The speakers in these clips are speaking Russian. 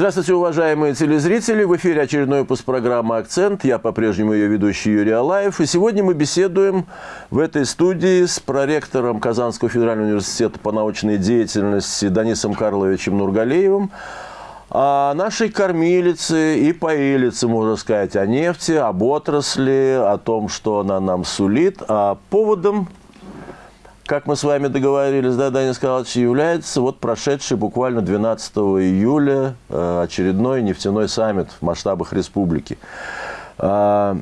Здравствуйте, уважаемые телезрители! В эфире очередной выпуск программы «Акцент». Я по-прежнему ее ведущий Юрий Алаев. И сегодня мы беседуем в этой студии с проректором Казанского федерального университета по научной деятельности Данисом Карловичем Нургалеевым о нашей кормилице и поилице, можно сказать, о нефти, об отрасли, о том, что она нам сулит. А поводом как мы с вами договорились, да, Данил Николаевич, является вот прошедший буквально 12 июля э, очередной нефтяной саммит в масштабах республики. А,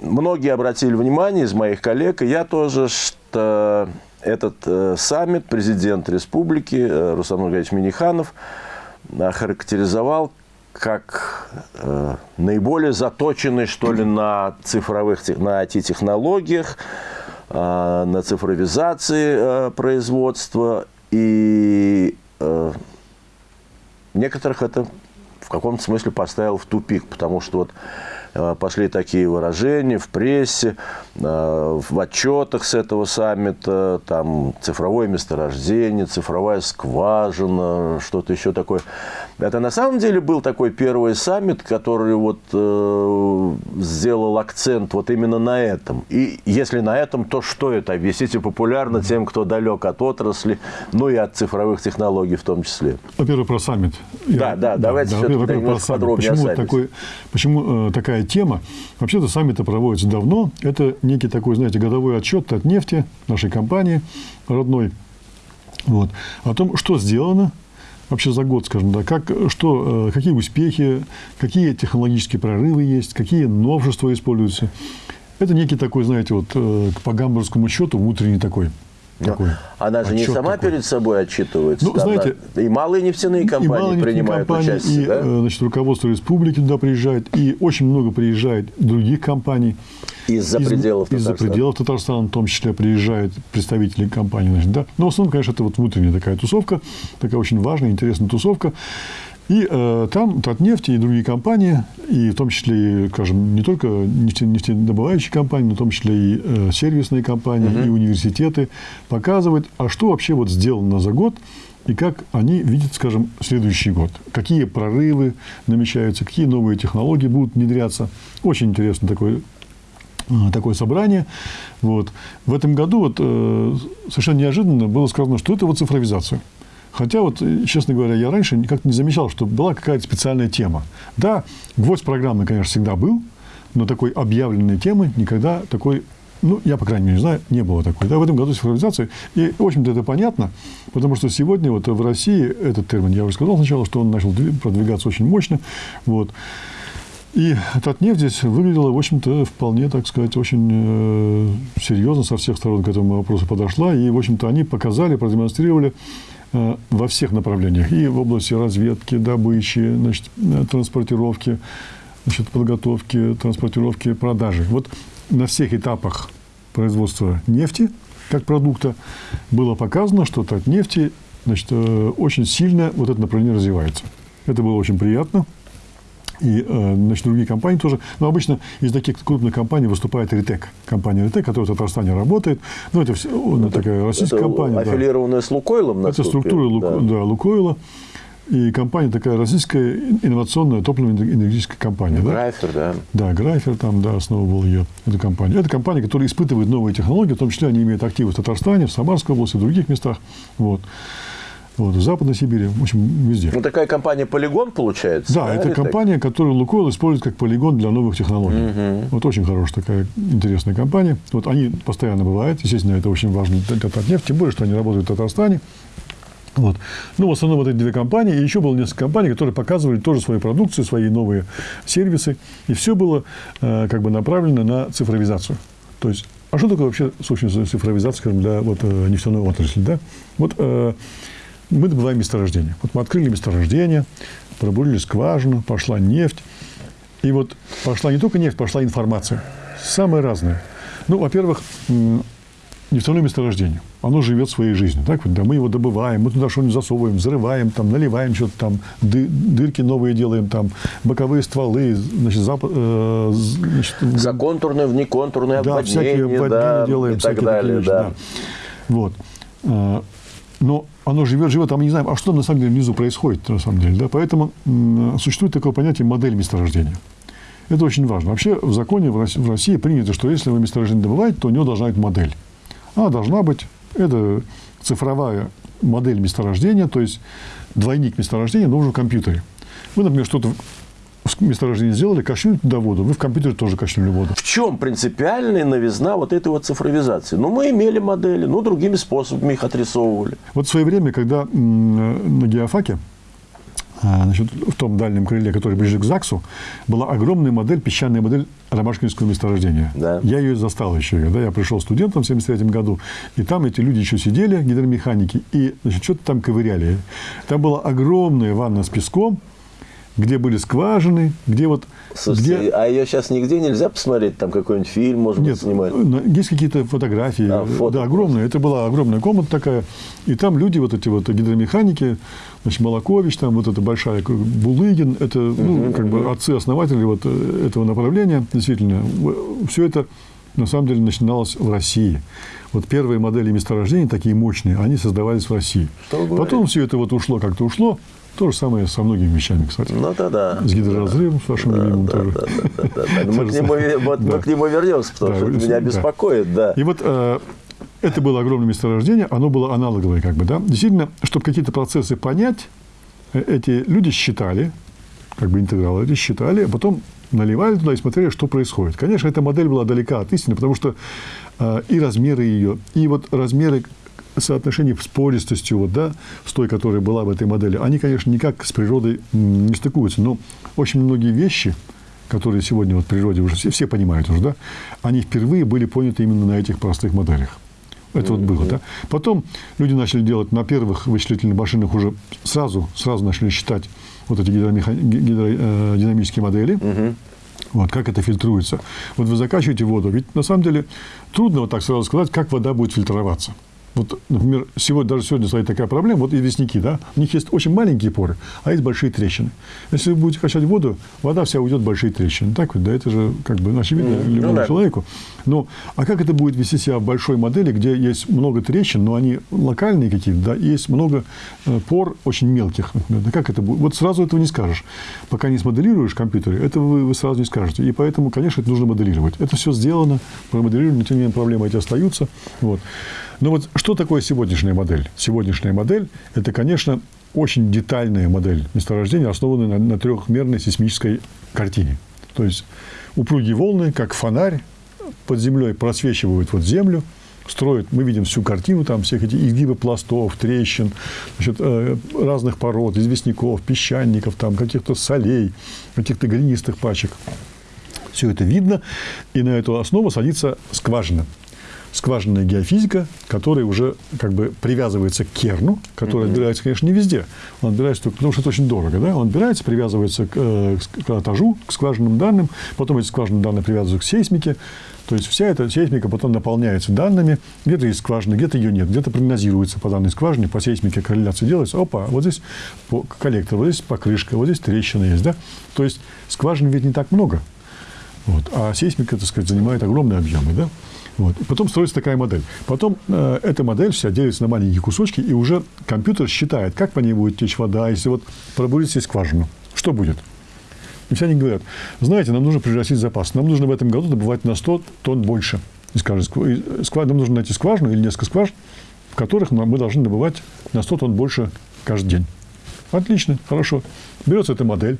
многие обратили внимание из моих коллег, и я тоже, что этот э, саммит президент республики э, Руслан Маргарович Миниханов охарактеризовал как наиболее заточенный, что ли, на цифровых на IT-технологиях, на цифровизации э, производства. И э, некоторых это в каком-то смысле поставил в тупик, потому что вот Э, пошли такие выражения в прессе, э, в отчетах с этого саммита, там цифровое месторождение, цифровая скважина, что-то еще такое. Это на самом деле был такой первый саммит, который вот э, сделал акцент вот именно на этом. И если на этом, то что это? Объясните популярно тем, кто далек от отрасли, ну и от цифровых технологий в том числе. Во-первых, про саммит. Да, Я, да, давайте да, все-таки немножко подробнее почему, такой, почему э, такая тема. Вообще-то саммиты проводятся давно. Это некий такой, знаете, годовой отчет от нефти, нашей компании родной, вот, о том, что сделано вообще за год, скажем, да, как, что, э, какие успехи, какие технологические прорывы есть, какие новшества используются. Это некий такой, знаете, вот э, по гамбургскому счету внутренний такой такой Она же не сама такой. перед собой отчитывается. Ну, знаете, и малые нефтяные компании и малые принимают компании, участие. И, да? Э, значит, руководство республики туда приезжает, и очень много приезжает других компаний. Из-за из, пределов Татарстана. Из-за пределов Татарстана, в том числе, приезжают представители компаний. Значит, да? Но в основном, конечно, это вот внутренняя такая тусовка, такая очень важная, интересная тусовка. И э, там Татнефть и другие компании, и в том числе, скажем, не только нефте, нефтедобывающие компании, но в том числе и э, сервисные компании, угу. и университеты показывают, а что вообще вот сделано за год, и как они видят, скажем, следующий год. Какие прорывы намечаются, какие новые технологии будут внедряться. Очень интересно такое э, такое собрание. Вот. В этом году вот, э, совершенно неожиданно было сказано, что это вот цифровизация. Хотя, вот, честно говоря, я раньше как-то не замечал, что была какая-то специальная тема. Да, гвоздь программы, конечно, всегда был, но такой объявленной темы никогда такой ну, я, по крайней мере, не знаю, не было такой. Да, в этом году цифровизация. И, в общем-то, это понятно, потому что сегодня вот в России этот термин, я уже сказал сначала, что он начал продвигаться очень мощно. Вот. И Татнефть здесь выглядела, в общем-то, вполне, так сказать, очень э, серьезно со всех сторон к этому вопросу подошла. И, в общем-то, они показали, продемонстрировали Э, во всех направлениях. И в области разведки, добычи, значит, э, транспортировки, значит, подготовки, транспортировки, продажи. Вот на всех этапах производства нефти как продукта было показано, что от нефти значит, э, очень сильно вот это направление развивается. Это было очень приятно. И э, значит, другие компании тоже. Но обычно из таких крупных компаний выступает Ритек. Компания Ритек, которая в Татарстане работает. Ну, это, все, это такая российская это компания. Аффилированная да. с Лукойлом, Это структура Лук, да. Да, Лукойла. И компания такая российская инновационная топливно-энергетическая компания. Грайфер, да? Да, Грайфер там, да, основывал ее, эту компанию. Это компания, которая испытывает новые технологии, в том числе они имеют активы в Татарстане, в Самарской области, в других местах. Вот. Вот, в Западной Сибири, в общем, везде. Ну, такая компания «Полигон» получается? Да, да это компания, так? которую «Лукойл» использует как полигон для новых технологий. Угу. Вот очень хорошая такая интересная компания. Вот они постоянно бывают. Естественно, это очень важно для Татнефть, тем более, что они работают в Татарстане. Вот. Ну, в основном вот эти две компании. И еще было несколько компаний, которые показывали тоже свою продукцию, свои новые сервисы. И все было э, как бы направлено на цифровизацию. То есть, а что такое вообще, собственно, цифровизация, скажем, для вот, э, нефтяной отрасли? Да? Вот э, мы добываем месторождение. Вот мы открыли месторождение, пробурили скважину, пошла нефть. И вот пошла не только нефть, пошла информация. Самая разная. Ну, во-первых, нефтяное месторождение. Оно живет своей жизнью. Так вот, да, мы его добываем, мы туда что-нибудь засовываем, взрываем, там, наливаем что-то там, ды, дырки новые делаем, там, боковые стволы, значит, зап, э, значит, Законтурные, внеконтурные да, обводнения, всякие обводнения да, делаем, и так далее, да. да. Вот. А, но оно живет, живет, а мы не знаем, а что на самом деле внизу происходит, на самом деле. Да? Поэтому существует такое понятие модель месторождения. Это очень важно. Вообще в законе в России, принято, что если вы месторождение добываете, то у него должна быть модель. Она должна быть, это цифровая модель месторождения, то есть двойник месторождения нужен в компьютере. Вы, например, что-то месторождение сделали, качнули туда воду, вы в компьютере тоже качнули воду. В чем принципиальная новизна вот этой вот цифровизации? Ну, мы имели модели, но другими способами их отрисовывали. Вот в свое время, когда на геофаке, а, значит, в том дальнем крыле, который ближе к ЗАГСу, была огромная модель, песчаная модель Ромашкинского месторождения. Да. Я ее застал еще, когда я пришел студентом в 1973 году, и там эти люди еще сидели, гидромеханики, и что-то там ковыряли. Там была огромная ванна с песком, где были скважины, где вот... Слушайте, где... а ее сейчас нигде нельзя посмотреть? Там какой-нибудь фильм, может Нет, быть, снимать? есть какие-то фотографии. А, фото да, огромные. Это была огромная комната такая. И там люди, вот эти вот гидромеханики, значит, Молокович, там вот эта большая, Булыгин, это, ну, как бы отцы-основатели вот э, этого направления, действительно. Все это, на самом деле, начиналось в России. Вот первые модели месторождений, такие мощные, они создавались в России. Потом все это вот ушло, как-то ушло. То же самое со многими вещами, кстати. Ну, да, да. С гидроразрывом, с вашим да, любимым да, тоже. Да, да, да, да. Мы, к нему, вот, мы к нему вернемся, потому Да, что это меня да. беспокоит, да. И вот э, это было огромное месторождение, оно было аналоговое, как бы, да. Действительно, чтобы какие-то процессы понять, э, эти люди считали, как бы интегралы эти считали, а потом наливали туда и смотрели, что происходит. Конечно, эта модель была далека от истины, потому что э, и размеры ее, и вот размеры соотношение с пористостью, вот, да, с той, которая была в этой модели, они, конечно, никак с природой не стыкуются. Но очень многие вещи, которые сегодня вот в природе уже все, все понимают уже, да, они впервые были поняты именно на этих простых моделях. Это вот было, да. Потом люди начали делать на первых вычислительных машинах уже сразу, сразу начали считать вот эти гидромеха- гидродинамические модели. Вот, как это фильтруется. Вот вы закачиваете воду. Ведь на самом деле трудно вот так сразу сказать, как вода будет фильтроваться. Вот, например, сегодня, даже сегодня стоит такая проблема, вот известняки, да, у них есть очень маленькие поры, а есть большие трещины. Если вы будете качать воду, вода вся уйдет в большие трещины. Так вот, да, это же как бы очевидно Мгм. любому Ну да. человеку. Но, а как это будет вести себя в большой модели, где есть много трещин, но они локальные какие-то, да, и есть много э, пор очень мелких, например, да, как это будет? Вот сразу этого не скажешь. Пока не смоделируешь в компьютере, этого вы, вы сразу не скажете. И поэтому, конечно, это нужно моделировать. Это все сделано, промоделировано, но тем не менее проблемы эти остаются. Вот. Но вот что такое сегодняшняя модель? Сегодняшняя модель – это, конечно, очень детальная модель месторождения, основанная на, на трехмерной сейсмической картине. То есть упругие волны, как фонарь, под землей просвечивают вот землю, строят, мы видим всю картину, там всех этих изгибы пластов, трещин, значит, э, разных пород, известняков, песчаников, там, каких-то солей, каких-то глинистых пачек. Все это видно, и на эту основу садится скважина. Скважинная геофизика, которая уже как бы привязывается к керну, который отбирается, конечно, не везде. Он отбирается только потому, что это очень дорого. Да? Он отбирается, привязывается к, э, к этажу, к скважинным данным, потом эти скважинные данные привязываются к сейсмике. То есть вся эта сейсмика потом наполняется данными. Где-то есть скважина, где-то ее нет. Где-то прогнозируется по данной скважине, по сейсмике корреляция делается. Опа, вот здесь коллектор, вот здесь покрышка, вот здесь трещина есть. Да? То есть скважин ведь не так много. Вот. А сейсмика, так сказать, занимает огромные объемы. Да? Вот. Потом строится такая модель. Потом э, эта модель вся делится на маленькие кусочки, и уже компьютер считает, как по ней будет течь вода, если вот пробурить себе скважину. Что будет? И все они говорят, знаете, нам нужно превратить запас. Нам нужно в этом году добывать на 100 тонн больше. И скажет, сква- нам нужно найти скважину или несколько скважин, в которых мы должны добывать на 100 тонн больше каждый день. Отлично, хорошо. Берется эта модель,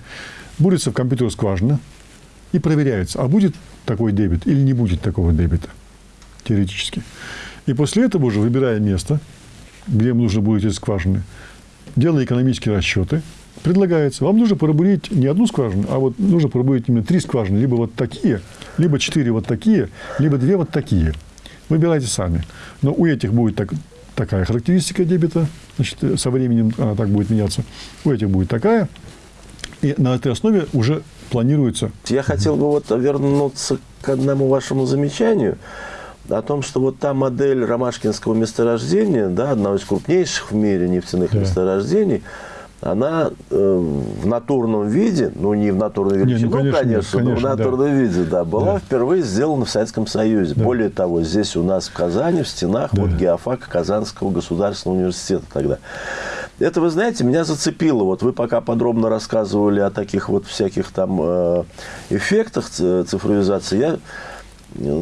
бурится в компьютер скважина и проверяется, а будет такой дебет или не будет такого дебета, теоретически. И после этого уже, выбирая место, где им нужно будет эти скважины, делая экономические расчеты, предлагается, вам нужно пробурить не одну скважину, а вот нужно пробурить именно три скважины, либо вот такие, либо четыре вот такие, либо две вот такие. Выбирайте сами. Но у этих будет так, такая характеристика дебета, значит, э, со временем она так будет меняться. У этих будет такая. И на этой основе уже планируется Я хотел бы вот вернуться к одному вашему замечанию о том, что вот та модель ромашкинского месторождения, да, одного из крупнейших в мире нефтяных Да. месторождений, она э, в натурном виде, ну не в натурной величине, ну, конечно, конечно, конечно, но в натурном да. виде, да, была Да. впервые сделана в Советском Союзе. Да. Более того, здесь у нас в Казани, в стенах, Да. вот геофака Казанского государственного университета тогда. Это, вы знаете, меня зацепило. Вот вы пока подробно рассказывали о таких вот всяких там э, эффектах цифровизации. Я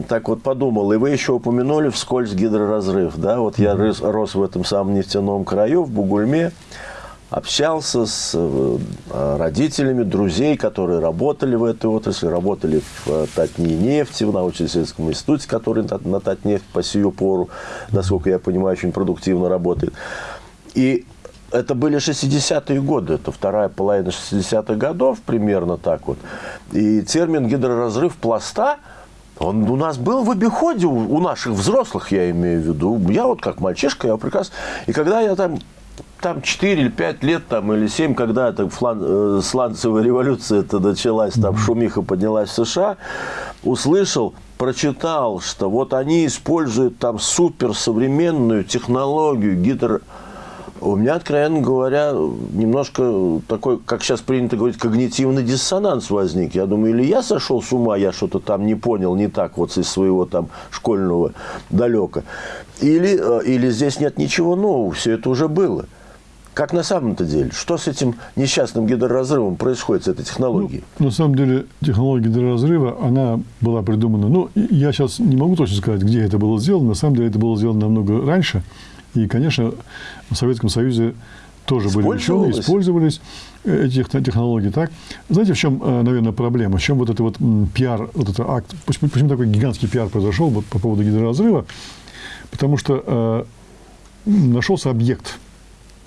так вот подумал, и вы еще упомянули вскользь гидроразрыв. Да? Вот я рос, рос в этом самом нефтяном краю, в Бугульме, общался с э, родителями друзей, которые работали в этой отрасли, работали в э, Татни нефти, в научно-исследовательском институте, который на, на Татнефть по сию пору, насколько я понимаю, очень продуктивно работает. И это были 60-е годы, это вторая половина 60-х годов, примерно так вот. И термин гидроразрыв пласта, он у нас был в обиходе, у, наших взрослых, я имею в виду. Я вот как мальчишка, я прекрасно... И когда я там там 4 или 5 лет, там, или 7, когда эта флан, э, сланцевая революция это началась, там шумиха поднялась в США, услышал, прочитал, что вот они используют там суперсовременную технологию гидро... У меня, откровенно говоря, немножко такой, как сейчас принято говорить, когнитивный диссонанс возник. Я думаю, или я сошел с ума, я что-то там не понял, не так вот из своего там школьного далека. Или, э, или здесь нет ничего нового, все это уже было. Как на самом-то деле? Что с этим несчастным гидроразрывом происходит с этой технологией? Ну, на самом деле, технология гидроразрыва, она была придумана, ну, я сейчас не могу точно сказать, где это было сделано, на самом деле это было сделано намного раньше, и, конечно, в Советском Союзе тоже были ученые, использовались эти техно- технологии так. Знаете, в чем, э, наверное, проблема? В чем вот это вот пиар, вот этот акт, почему, почему такой гигантский пиар произошел вот по поводу гидроразрыва? Потому что э, нашелся объект,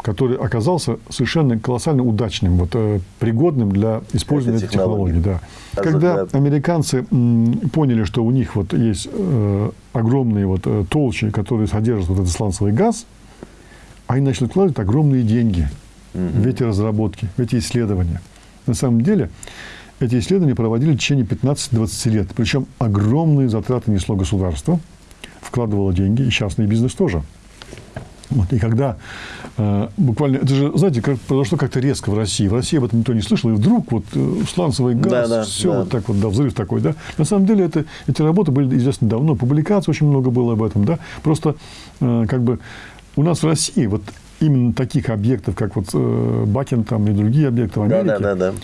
который оказался совершенно колоссально удачным, вот, э, пригодным для использования Этой технологии. технологии. Да. Когда американцы поняли, что у них вот есть э, огромные вот, э, толщи, которые содержат вот этот сланцевый газ, они начали вкладывать огромные деньги в эти разработки, в эти исследования. На самом деле, эти исследования проводили в течение 15-20 лет. Причем огромные затраты несло государство, вкладывало деньги, и частный бизнес тоже. Вот, и когда э, буквально, это же, знаете, как, произошло как-то резко в России. В России об этом никто не слышал, и вдруг вот э, сланцевый газ, Да-да, все да. вот так вот, да, взрыв такой, да. На самом деле это, эти работы были известны давно, публикаций очень много было об этом, да. Просто э, как бы у нас в России вот именно таких объектов, как вот э, Бакен там и другие объекты в Да, Америке, да, да, да.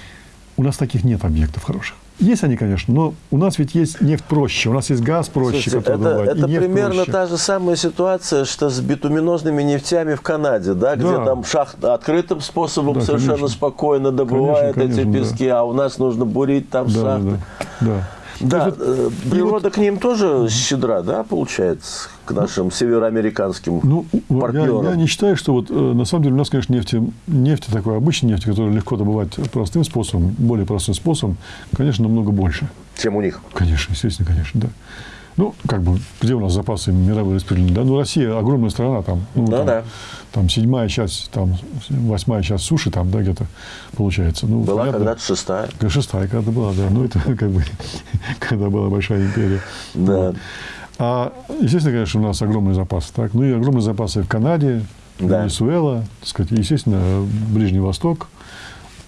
у нас таких нет объектов хороших. Есть они, конечно, но у нас ведь есть нефть проще, у нас есть газ проще, Слушайте, который это, это примерно проще. та же самая ситуация, что с битуминозными нефтями в Канаде, да, где Да. там шахт открытым способом Да, совершенно конечно. спокойно добывают Конечно, эти конечно, да. пески, а у нас нужно бурить там Да, да, шахты. да, да. Да, вот- э, природа к ним тоже щедра, да, получается, к нашим североамериканским Ну, я, партнерам. я не считаю, что вот э, на самом деле у нас, конечно, нефти, нефти такой обычной нефти, которую легко добывать простым способом, более простым способом, конечно, намного больше. чем у них. Конечно, естественно, конечно, да. Ну, как бы, где у нас запасы мировые распределены? Да, ну, Россия огромная страна, там, ну, Ну там, да. там седьмая часть, там, восьмая часть суши, там, да, где-то получается. Ну, Была когда-то шестая. Шестая когда была, да. Ну, это как бы, когда была большая империя. Да. А, естественно, конечно, у нас огромные запасы. Так? Ну, и огромные запасы в Канаде, Да. Венесуэла, так сказать, естественно, Ближний Восток,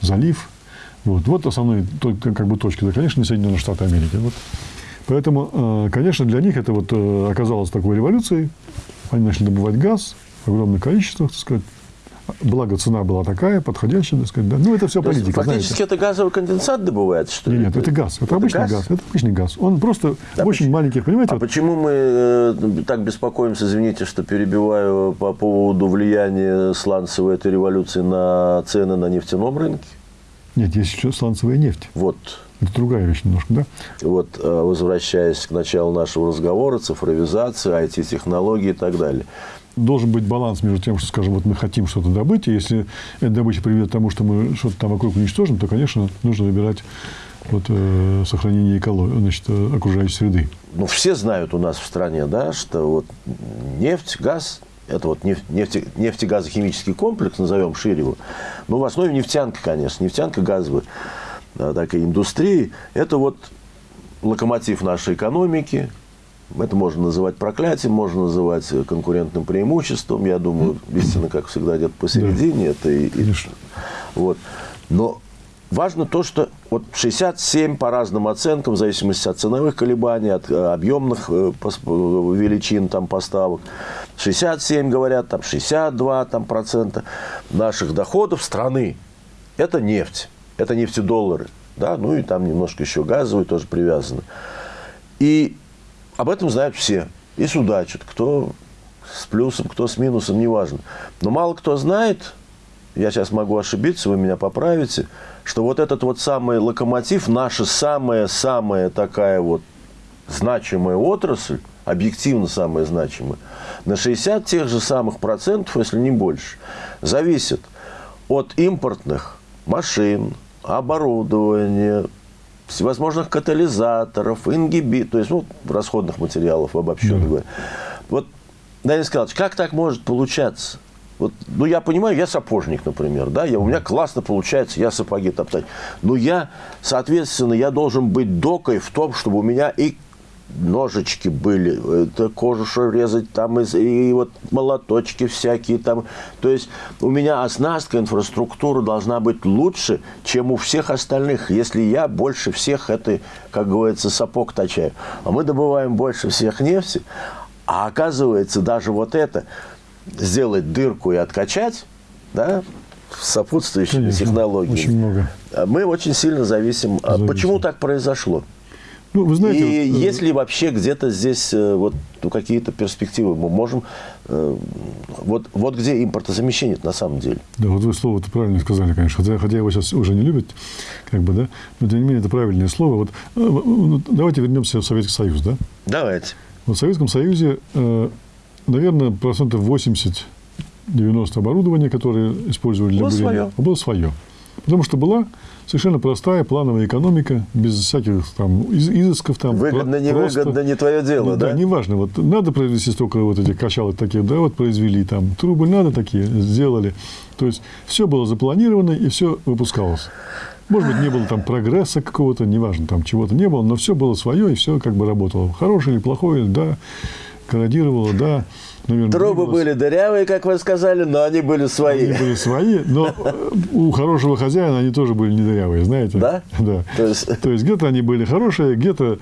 залив. Вот, вот основные как бы, точки. Да, конечно, Соединенные Штаты Америки. Вот. Поэтому, э, конечно, для них это вот э, оказалось такой революцией. Они начали добывать газ в огромных количествах, так сказать. Благо, цена была такая, подходящая, так сказать. Да. Ну, это все То политика, фактически знаете. это газовый конденсат добывается, что ли? Нет, нет, это газ. Это, обычный газ? Это обычный газ. Он просто Да, очень почему? маленьких, понимаете? А вот- почему мы э, так беспокоимся, извините, что перебиваю по поводу влияния сланцевой этой революции на цены на нефтяном рынке? Нет, есть еще сланцевая нефть. Вот, Это другая вещь немножко, да? вот э, возвращаясь к началу нашего разговора, цифровизация, IT-технологии и так далее. Должен быть баланс между тем, что, скажем, вот мы хотим что-то добыть, и если эта добыча приведет к тому, что мы что-то там вокруг уничтожим, то, конечно, нужно выбирать вот, э, сохранение экологии, значит, э, окружающей среды. Ну, все знают у нас в стране, да, что вот нефть, газ, это вот нефть, нефте, нефтегазохимический комплекс, назовем шире его, ну, в основе нефтянка, конечно, нефтянка газовая, да, такая индустрии, это вот локомотив нашей экономики, Это можно называть проклятием, можно называть конкурентным преимуществом. Я думаю, истина, как всегда, где-то посередине. Это и, и, вот. Но важно то, что вот 67 по разным оценкам, в зависимости от ценовых колебаний, от э, объемных э, величин там, поставок, 67, говорят, там 62 там, процента наших доходов страны – это нефть, это нефтедоллары. Да? Ну и там немножко еще газовые тоже привязаны. И об этом знают все. И судачат, кто с плюсом, кто с минусом, неважно. Но мало кто знает, я сейчас могу ошибиться, вы меня поправите, что вот этот вот самый локомотив, наша самая-самая такая вот значимая отрасль, объективно самая значимая, на 60 тех же самых процентов, если не больше, зависит от импортных машин, оборудования, всевозможных катализаторов, ингиби, то есть ну, расходных материалов, обобщенно да. говоря. Вот, Данил Николаевич, как так может получаться? Вот, ну, я понимаю, я сапожник, например, да, я, у меня классно получается, я сапоги топтать. Но я, соответственно, я должен быть докой в том, чтобы у меня и ножички были, это кожу что резать, там и, и вот молоточки всякие там. То есть у меня оснастка, инфраструктура должна быть лучше, чем у всех остальных, если я больше всех это, как говорится, сапог точаю. А мы добываем больше всех нефти, а оказывается даже вот это сделать дырку и откачать, да, сопутствующими Конечно, технологиями. Очень много. Мы очень сильно зависим. Зависим. Почему так произошло? Ну, вы знаете, и вот, э, есть ли вообще где-то здесь э, вот ну, какие-то перспективы? Мы можем... Э, вот, вот где импортозамещение на самом деле. Да, вот вы слово-то правильно сказали, конечно. Хотя, хотя его сейчас уже не любят, как бы, да? Но, тем не менее, это правильное слово. Вот, ну, давайте вернемся в Советский Союз, да? Давайте. Вот в Советском Союзе, наверное, процентов 80 90 оборудования, которое использовали для было бурения, свое. было свое. Потому что была совершенно простая плановая экономика, без всяких там изысков. Там, выгодно, не просто, выгодно, не твое дело, да? Да, неважно. Вот надо произвести столько вот этих качалок таких, да, вот произвели там. Трубы надо такие, сделали. То есть, все было запланировано и все выпускалось. Может быть, не было там прогресса какого-то, неважно, там чего-то не было, но все было свое, и все как бы работало. Хорошее или плохое, да, корродировало, да. Наверное, Трубы были дырявые, как вы сказали, но они были свои. Они были свои, но у хорошего хозяина они тоже были не дырявые, знаете? Да? Да. То есть, То есть где-то они были хорошие, где-то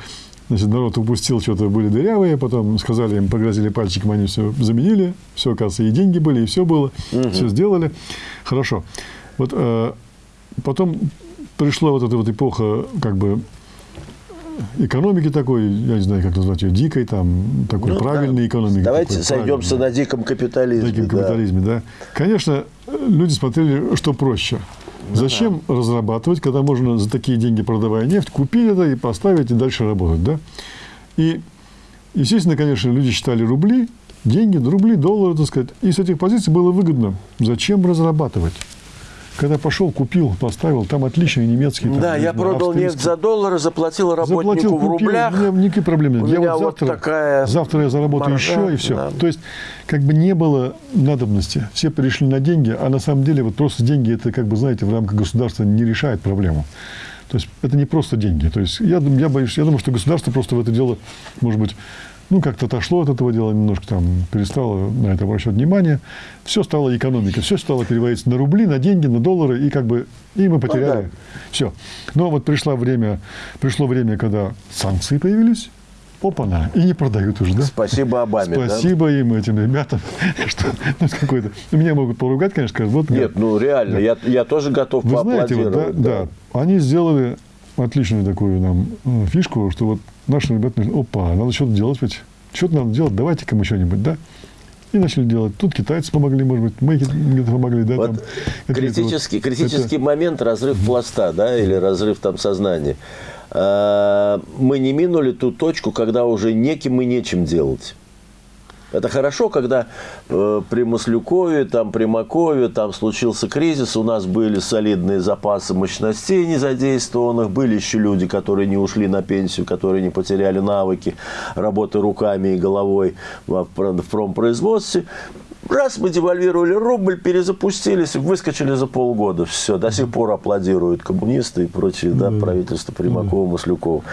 Значит, народ упустил, что-то были дырявые, потом сказали им, погрозили пальчиком, они все заменили, все, оказывается, и деньги были, и все было, угу. все сделали. Хорошо. Вот э, потом пришла вот эта вот эпоха, как бы, экономики такой, я не знаю, как назвать ее, дикой, там, такой ну, правильной да. экономики. Давайте такой, сойдемся на диком капитализме. Диком да. капитализме, да. Конечно, люди смотрели, что проще. Ну, Зачем да. разрабатывать, когда можно за такие деньги, продавая нефть, купить это и поставить, и дальше работать, да? И, естественно, конечно, люди считали рубли, деньги, рубли, доллары, так сказать. И с этих позиций было выгодно. Зачем разрабатывать? Когда пошел, купил, поставил, там отличные немецкие. Там, да, я продал нефть за доллары, заплатил работнику заплатил, купил, в рублях. У меня никаких проблем нет. У я меня вот завтра, вот такая завтра я заработаю маржа, еще, и все. Да. То есть, как бы не было надобности. Все перешли на деньги, а на самом деле вот просто деньги, это, как бы, знаете, в рамках государства не решает проблему. То есть, это не просто деньги. То есть, я, я боюсь, я думаю, что государство просто в это дело, может быть, ну, как-то отошло от этого дела, немножко там перестало на это обращать внимание. Все стало экономика, все стало переводиться на рубли, на деньги, на доллары, и как бы, и мы потеряли. Ну, да. Все. Но вот пришло время, пришло время, когда санкции появились, опа-на, и не продают уже, да? Спасибо Обаме, Спасибо да? им, этим ребятам, что ну, какой-то... Меня могут поругать, конечно, скажут, вот... Нет, ну реально, да. я, я тоже готов Вы знаете, вот, да, да, да, они сделали отличную такую нам э, фишку, что вот наши ребята, опа, надо что-то делать ведь. Что-то надо делать, давайте-ка мы что-нибудь, да? И начали делать. Тут китайцы помогли, может быть, мы где-то помогли, да? Вот там, критический, вот, критический это... момент, разрыв пласта, да, или разрыв там сознания. А, мы не минули ту точку, когда уже неким и нечем делать. Это хорошо, когда э, при Маслюкове, там, при Макове там случился кризис, у нас были солидные запасы мощностей незадействованных, были еще люди, которые не ушли на пенсию, которые не потеряли навыки работы руками и головой в, в промпроизводстве. Раз мы девальвировали рубль, перезапустились, выскочили за полгода. Все, до сих пор аплодируют коммунисты и прочие, да, правительство Примакова, Маслюкова.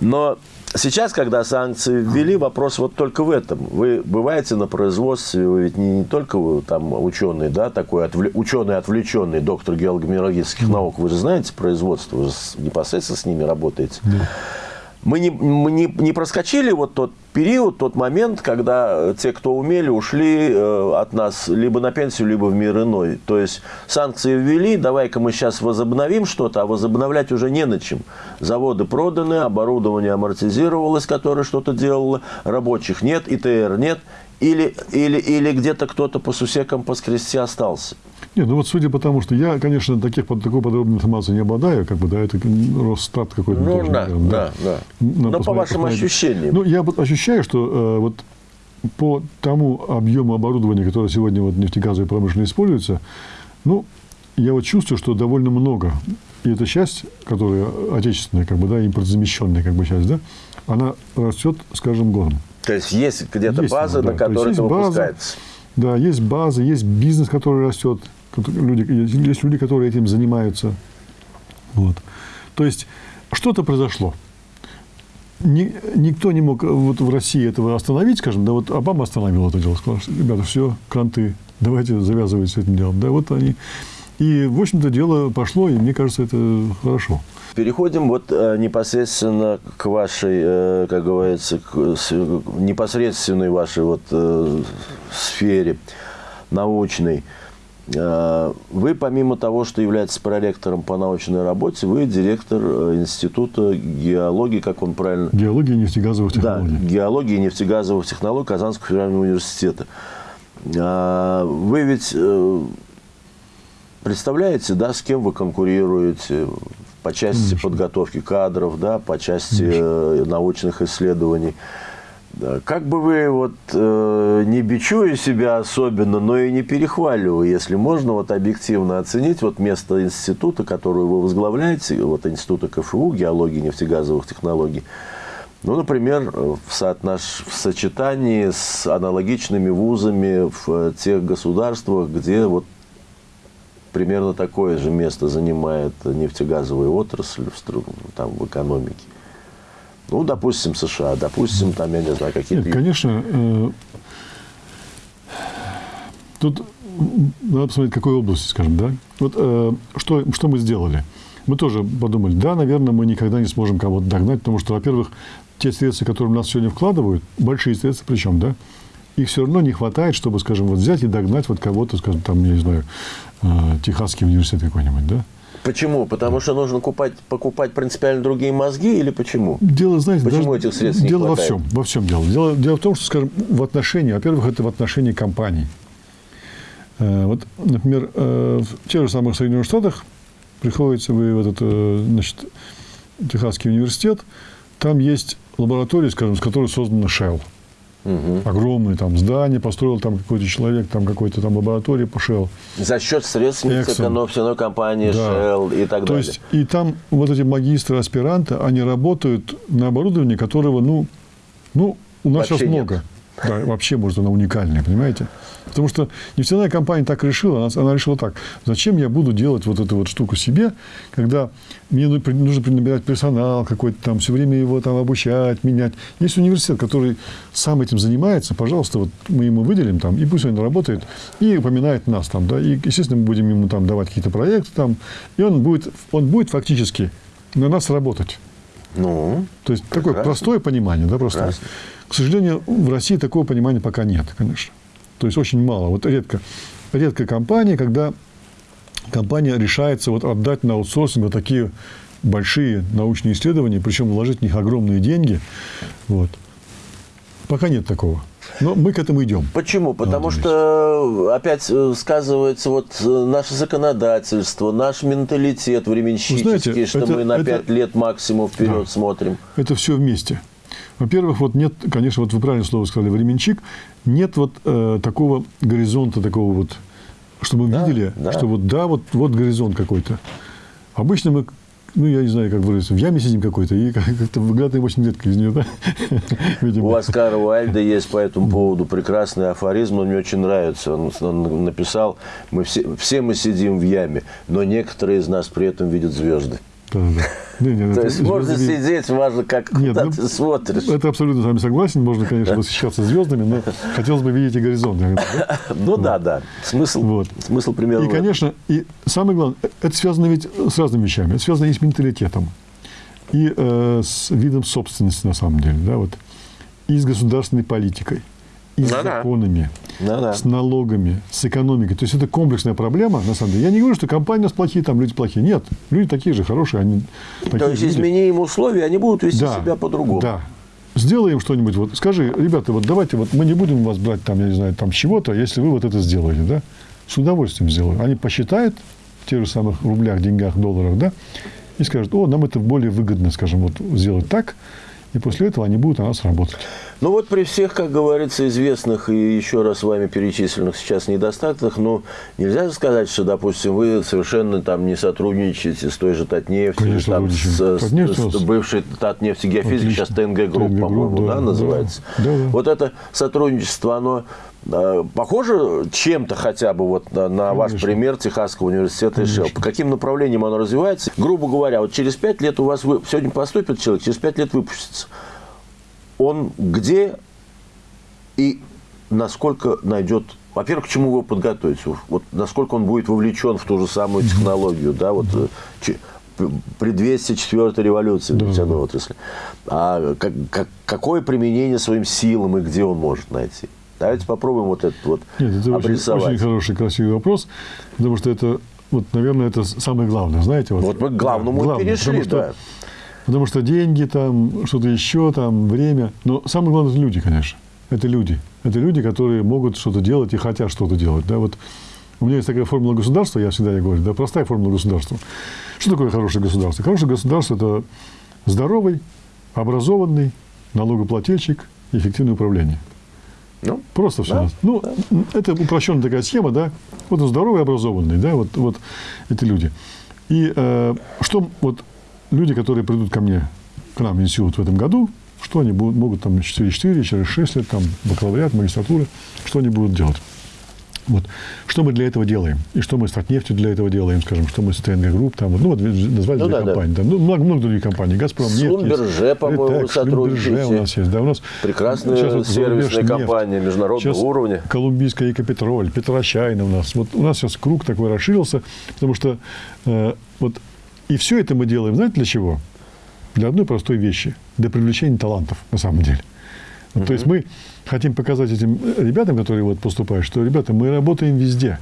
Но Сейчас, когда санкции ввели, вопрос вот только в этом. Вы бываете на производстве, вы ведь не, не только вы, там ученый, да, такой отвле, ученый отвлеченный, доктор геологических наук, вы же знаете производство, вы же непосредственно с ними работаете. Да мы не, мы не, не проскочили вот тот период, тот момент, когда те, кто умели, ушли э, от нас либо на пенсию, либо в мир иной. То есть санкции ввели, давай-ка мы сейчас возобновим что-то, а возобновлять уже не на чем. Заводы проданы, оборудование амортизировалось, которое что-то делало, рабочих нет, ИТР нет, или, или, или где-то кто-то по сусекам, по скрести остался. Нет, ну вот судя по тому, что я, конечно, таких, такой подробной информации не обладаю, как бы, да, это Росстат какой-то. Ну, да, наверное, да, да. да. Но по вашим ощущениям. Ну, я вот ощущаю, что э, вот по тому объему оборудования, которое сегодня вот нефтегазовой промышленности используется, ну, я вот чувствую, что довольно много. И эта часть, которая отечественная, как бы, да, импортозамещенная, как бы, часть, да, она растет с каждым годом. То есть есть где-то база, да, на которой это выпускается. База, да, есть база, есть бизнес, который растет люди, есть люди, которые этим занимаются. Вот. То есть что-то произошло. Ни, никто не мог вот в России этого остановить, скажем, да, вот Обама остановил это дело, сказал, что, ребята, все, кранты, давайте завязывать с этим делом. Да, вот они. И, в общем-то, дело пошло, и мне кажется, это хорошо. Переходим вот э, непосредственно к вашей, э, как говорится, к непосредственной вашей вот э, сфере научной. Э, вы, помимо того, что являетесь проректором по научной работе, вы директор э, Института геологии, как он правильно... Геологии и нефтегазовых технологий. Да, геологии и нефтегазовых технологий Казанского федерального университета. Э, вы ведь представляете, да, с кем вы конкурируете по части Конечно. подготовки кадров, да, по части Конечно. научных исследований. Как бы вы, вот, э, не бичуя себя особенно, но и не перехваливая, если можно вот объективно оценить вот место института, который вы возглавляете, вот института КФУ, геологии нефтегазовых технологий, ну, например, в, соотнош... в сочетании с аналогичными вузами в тех государствах, где вот примерно такое же место занимает нефтегазовая отрасль в, там, в экономике. Ну, допустим, США, допустим, там, я не знаю, какие-то... Нет, конечно, э, тут надо посмотреть, какой области, скажем, да. Вот э, что, что мы сделали? Мы тоже подумали, да, наверное, мы никогда не сможем кого-то догнать, потому что, во-первых, те средства, которые у нас сегодня вкладывают, большие средства причем, да, их все равно не хватает, чтобы, скажем, вот взять и догнать вот кого-то, скажем, там, я не знаю, э, Техасский университет какой-нибудь, да. Почему? Потому что нужно купать, покупать принципиально другие мозги или почему? Дело, знаете, почему даже, этих средств дело не во всем, во всем дело. дело. Дело в том, что, скажем, в отношении, во-первых, это в отношении компаний. Э, вот, например, э, в тех же самых Соединенных Штатах приходится вы в этот, э, значит, Техасский университет, там есть лаборатория, скажем, с которой создана Shell. Угу. Огромное там здание построил там какой-то человек, там какой-то там лаборатории пошел. За счет средств нефтяной компании да. Shell и так То далее. есть, и там вот эти магистры, аспиранты, они работают на оборудовании, которого, ну, ну у нас Вообще сейчас много. Нет. Да, вообще, может, она уникальная, понимаете? Потому что нефтяная компания так решила, она, она решила так, зачем я буду делать вот эту вот штуку себе, когда мне нужно набирать персонал какой-то там, все время его там обучать, менять. Есть университет, который сам этим занимается, пожалуйста, вот мы ему выделим там, и пусть он работает, и упоминает нас там, да, и, естественно, мы будем ему там давать какие-то проекты там, и он будет, он будет фактически на нас работать. Ну, То есть, прекрасно. такое простое понимание, да, просто. Прекрасно. К сожалению, в России такого понимания пока нет, конечно. То есть очень мало. Вот редко, редкая компания, когда компания решается вот отдать на аутсорсинг вот такие большие научные исследования, причем вложить в них огромные деньги. Вот. Пока нет такого. Но мы к этому идем. Почему? Потому что опять э, сказывается вот э, наше законодательство, наш менталитет временщический, знаете, что это, мы на пять лет максимум вперед да, смотрим. Это все вместе. Во-первых, вот нет, конечно, вот вы правильное слово сказали, временчик, нет вот э, такого горизонта, такого вот, чтобы мы да, видели, да. что вот да, вот, вот горизонт какой-то. Обычно мы ну, я не знаю, как выразиться, в яме сидим какой-то, и как-то выглядываем очень редко из нее, да? Видимо. У Оскара Уальда есть по этому поводу прекрасный афоризм, он мне очень нравится. Он, он написал, мы все, все мы сидим в яме, но некоторые из нас при этом видят звезды. Да, да. Не, не, То есть можно звезды... сидеть, важно, как нет, куда ну, ты смотришь. Это абсолютно с вами согласен. Можно, конечно, восхищаться звездами, но хотелось бы видеть и горизонт. Ну да, да. Смысл, вот. смысл примерно. И, конечно, и самое главное, это связано ведь с разными вещами. Это связано и с менталитетом, и э, с видом собственности, на самом деле, да, вот, и с государственной политикой и с ну законами, ну с налогами, с экономикой. То есть это комплексная проблема, на самом деле. Я не говорю, что компании у нас плохие, там люди плохие. Нет, люди такие же хорошие. Они То есть люди. измени им условия, они будут вести да, себя по-другому. Да. Сделаем что-нибудь. Вот скажи, ребята, вот давайте, вот мы не будем вас брать там, я не знаю, там чего-то, если вы вот это сделаете, да? С удовольствием сделаю. Они посчитают в тех же самых рублях, деньгах, долларах, да? И скажут, о, нам это более выгодно, скажем, вот сделать так, и после этого они будут у нас работать. Ну вот при всех, как говорится, известных и еще раз с вами перечисленных сейчас недостатках, ну, нельзя сказать, что, допустим, вы совершенно там не сотрудничаете с той же Татнефтью, Конечно, там, с, Татнефть с, с бывшей Татнефти Геофизик, сейчас ТНГ Групп, по-моему, да, да, называется. Да, да. Вот это сотрудничество, оно э, похоже чем-то хотя бы вот на, на ваш пример Техасского университета Конечно. и Шелл? По каким направлениям оно развивается? Грубо говоря, вот через пять лет у вас вы, сегодня поступит человек, через пять лет выпустится он где и насколько найдет, во-первых, к чему его подготовить, вот насколько он будет вовлечен в ту же самую технологию, да, вот э, предвестие четвертой революции в нефтяной да. отрасли. А как, как, какое применение своим силам и где он может найти? Давайте попробуем вот этот вот Нет, это обрисовать. Очень, очень хороший, красивый вопрос, потому что это, вот, наверное, это самое главное, знаете. Вот, вот мы к главному да, перешли, потому, да. Потому что деньги, там, что-то еще, там, время. Но самое главное – это люди, конечно. Это люди. Это люди, которые могут что-то делать и хотят что-то делать. Да? Вот у меня есть такая формула государства, я всегда я говорю, да, простая формула государства. Что такое хорошее государство? Хорошее государство – это здоровый, образованный налогоплательщик эффективное управление. Ну, Просто все. Да, ну, да. это упрощенная такая схема, да. Вот он здоровый, образованный, да, вот, вот эти люди. И э, что вот люди, которые придут ко мне, к нам в институт в этом году, что они будут, могут там 4-4, через 6 лет, там, бакалавриат, магистратура, что они будут делать. Вот. Что мы для этого делаем? И что мы с Татнефтью для этого делаем, скажем, что мы с ТНГ Групп, там, ну, вот назвали ну, две да, компании, да. Там, ну, много, много других компаний, Газпром нефть, Шлюмберже, по-моему, сотрудничаете. у нас есть, да, у нас прекрасная сейчас вот сервисная компания нефть. международного сейчас уровня. Колумбийская Экопетроль, Петрочайна у нас. Вот у нас сейчас круг такой расширился, потому что э, вот и все это мы делаем, знаете, для чего? Для одной простой вещи. Для привлечения талантов, на самом деле. Вот, То есть мы хотим показать этим ребятам, которые вот поступают, что, ребята, мы работаем везде.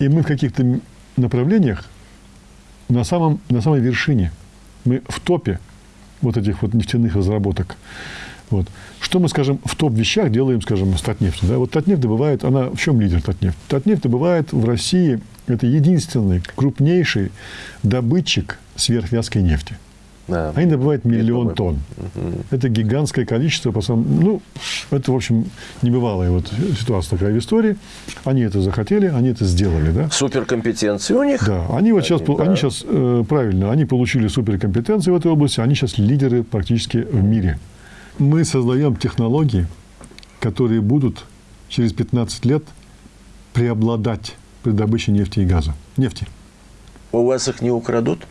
И мы в каких-то направлениях на, самом, на самой вершине. Мы в топе вот этих вот нефтяных разработок. Вот. Что мы, скажем, в топ-вещах делаем, скажем, с Татнефтью? Да? Вот Татнефть добывает, она в чем лидер Татнефть? Татнефть добывает в России это единственный крупнейший добытчик сверхвязкой нефти. Да. Они добывают миллион тонн. Угу. Это гигантское количество. По самому, ну, это, в общем, небывалая вот ситуация такая в истории. Они это захотели, они это сделали. Да? Суперкомпетенции у них. Да. Они вот сейчас, да. они сейчас э, правильно, они получили суперкомпетенции в этой области, они сейчас лидеры практически в мире. Мы создаем технологии, которые будут через 15 лет преобладать при добыче нефти и газа. Нефти. У вас их не украдут?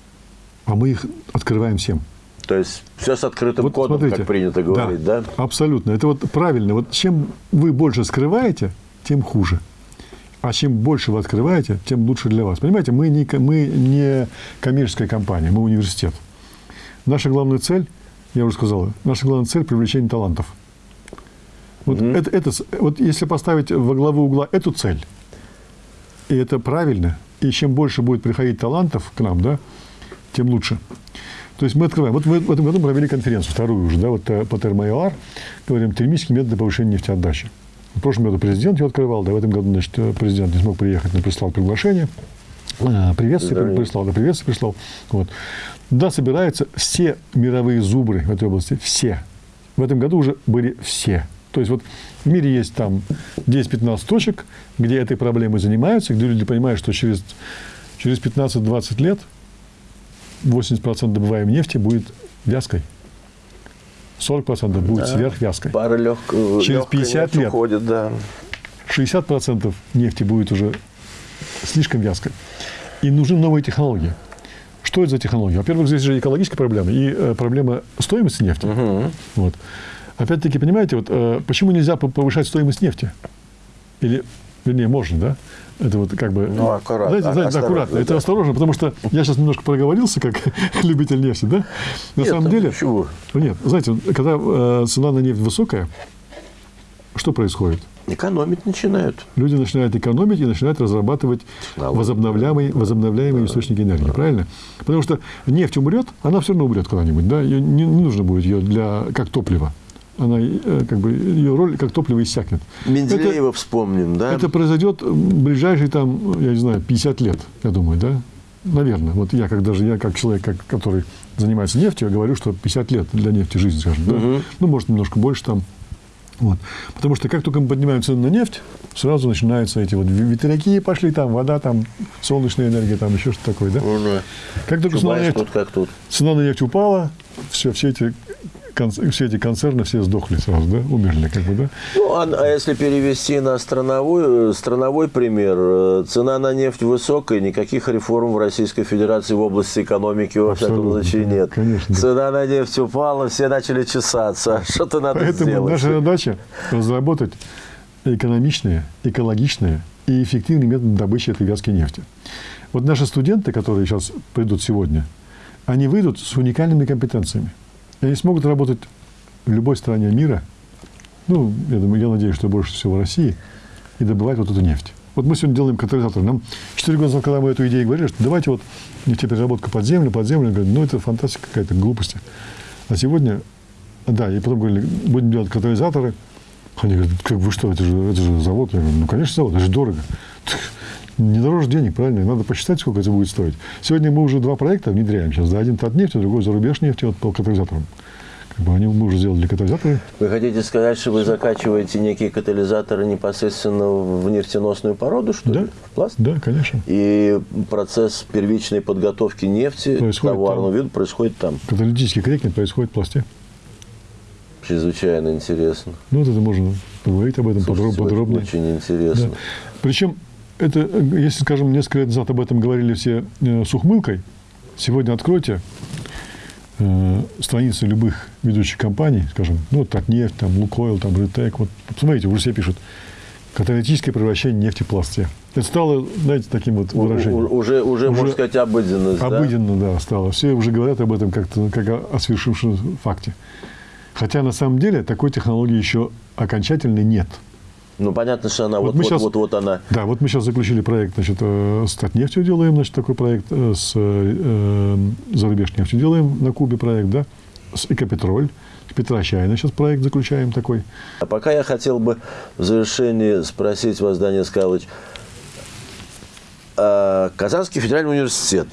А мы их открываем всем. То есть все с открытым вот кодом, смотрите, как принято говорить, да, да? Абсолютно. Это вот правильно. Вот чем вы больше скрываете, тем хуже. А чем больше вы открываете, тем лучше для вас. Понимаете, мы не, мы не коммерческая компания, мы университет. Наша главная цель, я уже сказал, наша главная цель – привлечение талантов. Вот, mm-hmm. это, это, вот если поставить во главу угла эту цель, и это правильно. И чем больше будет приходить талантов к нам, да, тем лучше. То есть мы открываем. Вот мы в этом году провели конференцию, вторую уже, да, вот э, по термоэлар, говорим, термические методы повышения нефтеотдачи. В прошлом году президент ее открывал, да, в этом году, значит, президент не смог приехать, но прислал приглашение. А, приветствие да. прислал, да, приветствие прислал. Вот. Да, собираются все мировые зубры в этой области, все. В этом году уже были все. То есть вот в мире есть там 10-15 точек, где этой проблемой занимаются, где люди понимают, что через, через 15-20 лет 80% добываемой нефти будет вязкой. 40% будет Да. сверхвязкой. Пара легких Через 50 лет. уходит, да. 60% нефти будет уже слишком вязкой. И нужны новые технологии. Что это за технологии? Во-первых, здесь же экологическая проблема и э, проблема стоимости нефти. Вот. Опять-таки, понимаете, вот, э, почему нельзя по- повышать стоимость нефти? Или, вернее, можно, да? Это вот как бы... Ну, аккуратно, Знаете, знаете, осторожно, аккуратно. Это да. осторожно, потому что я сейчас немножко проговорился, как любитель нефти, да? На Нет, самом ну деле... почему? Нет, знаете, когда э, цена на нефть высокая, что происходит? Экономить начинают. Люди начинают экономить и начинают разрабатывать Технологии. возобновляемые, возобновляемые источники энергии, правильно? Потому что нефть умрет, она все равно умрет когда-нибудь, да? Ее не, не нужно будет ее для, как топливо. Она, э, как бы, ее роль как топливо иссякнет. Менделеева вспомним, да? Это произойдет в ближайшие, там, я не знаю, 50 лет, я думаю, да? Наверное. Вот я, как даже я, как человек, как, который занимается нефтью, говорю, что 50 лет для нефти жизнь, скажем. Да? Ну, может, немножко больше там. Вот. Потому что как только мы поднимаем цену на нефть, сразу начинаются эти вот ветряки пошли, там вода, там солнечная энергия, там еще что-то такое, да? Ну, да. Как только цена на нефть, как тут. цена на нефть упала, все, все эти все эти концерны все сдохли сразу, да, умерли, как бы, да. Ну, а, а если перевести на страновой, страновой пример, э, цена на нефть высокая, никаких реформ в Российской Федерации в области экономики, во всяком случае, нет. конечно. Цена на нефть упала, все начали чесаться. Что-то надо Поэтому сделать. наша задача разработать экономичные, экологичные и эффективные методы добычи этой вязкой нефти. Вот наши студенты, которые сейчас придут сегодня, они выйдут с уникальными компетенциями. Они смогут работать в любой стране мира, ну, я думаю, я надеюсь, что больше всего в России, и добывать вот эту нефть. Вот мы сегодня делаем катализатор. Нам 4 года назад, когда мы эту идею говорили, что давайте вот нефтепереработка под землю, под землю, говорят, ну, это фантастика какая-то, глупости. А сегодня, да, и потом говорили, будем делать катализаторы. Они говорят, как вы что, это же, это же завод. Я говорю, ну, конечно, завод, это же дорого. Не дороже денег, правильно? Надо посчитать, сколько это будет стоить. Сегодня мы уже два проекта внедряем сейчас. Да, один Татнефть, а другой зарубеж нефти вот по катализаторам. Как бы они, мы уже сделали катализаторы. Вы хотите сказать, что вы закачиваете некие катализаторы непосредственно в нефтеносную породу, что Да. ли? В пласт? Да, конечно. И процесс первичной подготовки нефти Происходит товарного там. вида происходит там. Каталитический крекинг происходит в пласте. Чрезвычайно интересно. Ну, вот это можно поговорить об этом Слушайте, подроб- подробнее. Очень интересно. Да. Причем, это, э, если, скажем, несколько лет назад об этом говорили все э, с ухмылкой, сегодня откройте э, страницы любых ведущих компаний, скажем, ну, вот Татнефть, там, Лукойл, там, Ритек, вот, посмотрите, уже все пишут, каталитическое превращение нефти в пласте. Это стало, знаете, таким вот выражением. уже, уже, можно Уже сказать, обыденность. да? Обыденно, да, стало. Все уже говорят об этом как-то, как о, о свершившемся факте. Хотя на самом деле такой технологии еще окончательной нет. Ну, понятно, что она Вот вот, вот, вот, вот она. Да, вот мы сейчас заключили проект, значит, э, с Татнефтью делаем, значит, такой проект, э, с э, зарубеж нефтью делаем на Кубе проект, да, с Экопетроль, с Петрощайна сейчас проект заключаем такой. А пока я хотел бы в завершении спросить вас, Данил Скалыч, а Казанский федеральный университет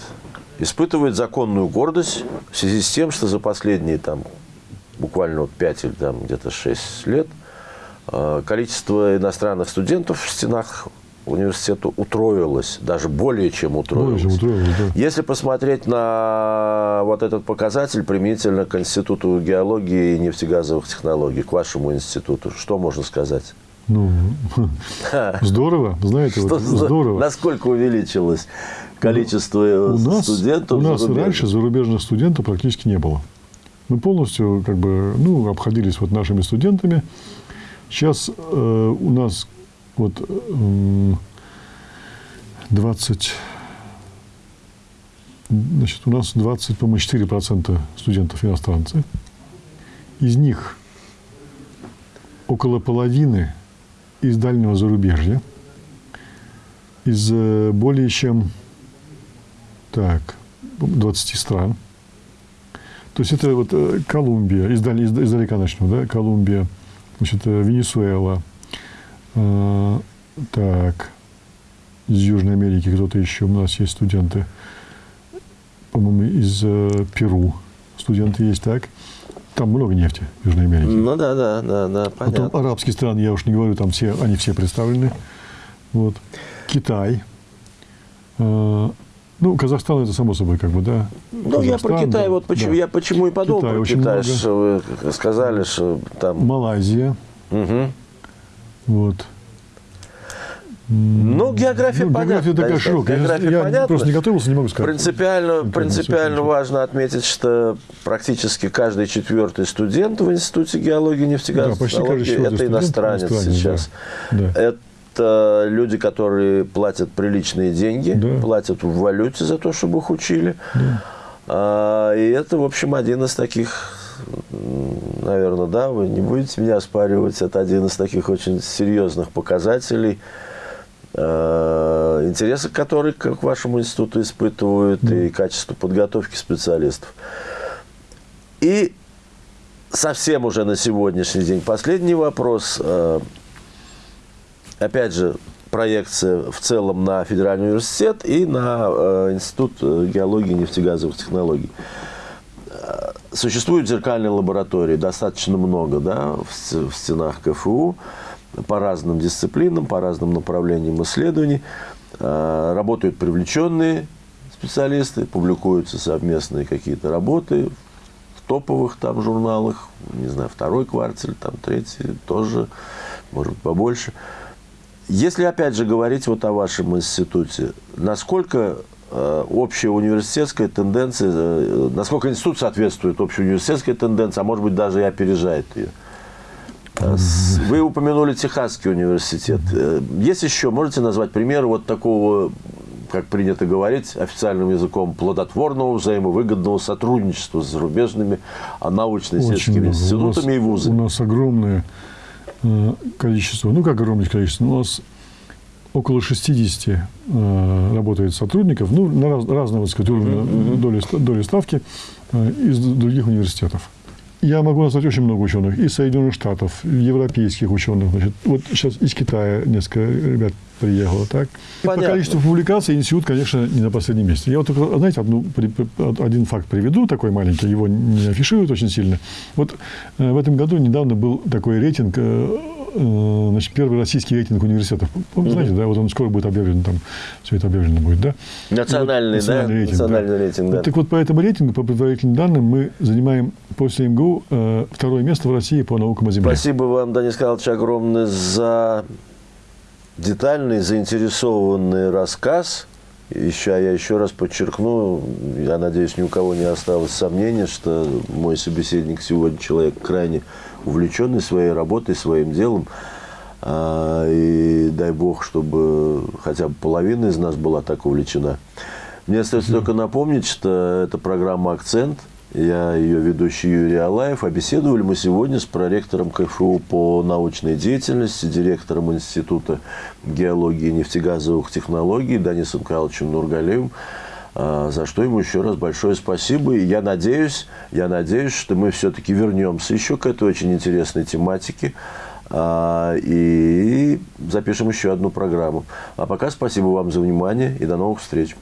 испытывает законную гордость в связи с тем, что за последние там буквально вот 5 или там где-то 6 лет количество иностранных студентов в стенах университета утроилось, даже более чем утроилось. Более чем утроилось, да. Если посмотреть на вот этот показатель применительно к Институту геологии и нефтегазовых технологий, к вашему институту, что можно сказать? Ну, здорово, знаете, Что вот, здорово. Насколько увеличилось количество э, У нас, студентов? у нас зарубежных? раньше зарубежных студентов практически не было. Мы полностью как бы, ну, обходились вот нашими студентами. Сейчас э, у нас вот э, 20, значит, у нас 20, по-моему, 4% студентов иностранцы. Из них около половины из дальнего зарубежья, из э, более чем так, 20 стран. То есть это вот э, Колумбия, издалека начну, да, Колумбия, значит, э, Венесуэла, э, так, из Южной Америки кто-то еще, у нас есть студенты, по-моему, из э, Перу студенты есть, так. Там много нефти в Южной Америке. Ну да, да, да, да, понятно. Потом арабские страны, я уж не говорю, там все, они все представлены. Вот. Китай. Ну, Казахстан это само собой, как бы, да. Ну, я про Казахстан, Китай, да, вот почему, да. я почему и подумал Китай про очень Китай, много. что вы сказали, что там... Малайзия. Мгм. Вот. Ну, география Ну, понятна. география такая широкая. География я понятна. просто не готовился, не могу сказать. Принципиально, принципиально важно отметить, что практически каждый четвертый студент в Институте геологии и нефтегазовой Да, это иностранец иностранец, сейчас. да. Да. Это люди, которые платят приличные деньги, Да. платят в валюте за то, чтобы их учили. А, и это, в общем, один из таких, наверное, да, вы не будете меня оспаривать, это один из таких очень серьезных показателей, э, интересы к которой к вашему институту испытывают, и качество подготовки специалистов. И совсем уже на сегодняшний день последний вопрос. Э, Опять же, проекция в целом на Федеральный университет и на э, Институт э, геологии и нефтегазовых технологий. Э, Существуют зеркальные лаборатории, достаточно много, да, в, стенах КФУ по разным дисциплинам, по разным направлениям исследований. Работают привлеченные специалисты, публикуются совместные какие-то работы в топовых там журналах, не знаю, второй кварталь, там третий тоже, может быть, побольше. Если, опять же, говорить вот о вашем институте, насколько э, общая университетская тенденция, э, насколько институт соответствует общей университетской тенденции, а может быть, даже и опережает ее? Э, Вы упомянули Техасский университет. Есть еще, можете назвать примеры вот такого, как принято говорить официальным языком, плодотворного взаимовыгодного сотрудничества с зарубежными а, научно-исследовательскими. У нас- институтами и вузами? У нас огромное количество, ну как огромное количество, у нас около 60 э, работает сотрудников, ну, на раз- разного, так сказать, уровня доли, доли ставки э, из других университетов. Я могу назвать очень много ученых из Соединенных Штатов, европейских ученых. Значит, вот сейчас из Китая несколько ребят приехало, так? И По Понятно. количеству публикаций институт, конечно, не на последнем месте. Я вот только, знаете, одну, один факт приведу, такой маленький, его не афишируют очень сильно. Вот э, в этом году недавно был такой рейтинг, э, значит, первый российский рейтинг университетов. Знаете, да, вот он скоро будет объявлен, там все это объявлено будет, да? Национальный, Вот, да? рейтинг, Национальный рейтинг, да. Вот Так вот, по этому рейтингу, по предварительным данным, мы занимаем после МГУ э, второе место в России по наукам о Земле. Спасибо вам, Данис Михайлович, огромное за детальный, заинтересованный рассказ. Еще, я еще раз подчеркну, я надеюсь, ни у кого не осталось сомнения, что мой собеседник сегодня человек крайне увлеченный своей работой, своим делом. А, И дай бог, чтобы хотя бы половина из нас была так увлечена. Мне остается только напомнить, что это программа «Акцент». Я ее ведущий Юрий Алаев. А беседовали мы сегодня с проректором КФУ по научной деятельности, директором Института геологии и нефтегазовых технологий Данисом Михайловичем Нургалеевым. А, За что ему еще раз большое спасибо. И я надеюсь, я надеюсь, что мы все-таки вернемся еще к этой очень интересной тематике. а, И запишем еще одну программу. А пока спасибо вам за внимание и до новых встреч.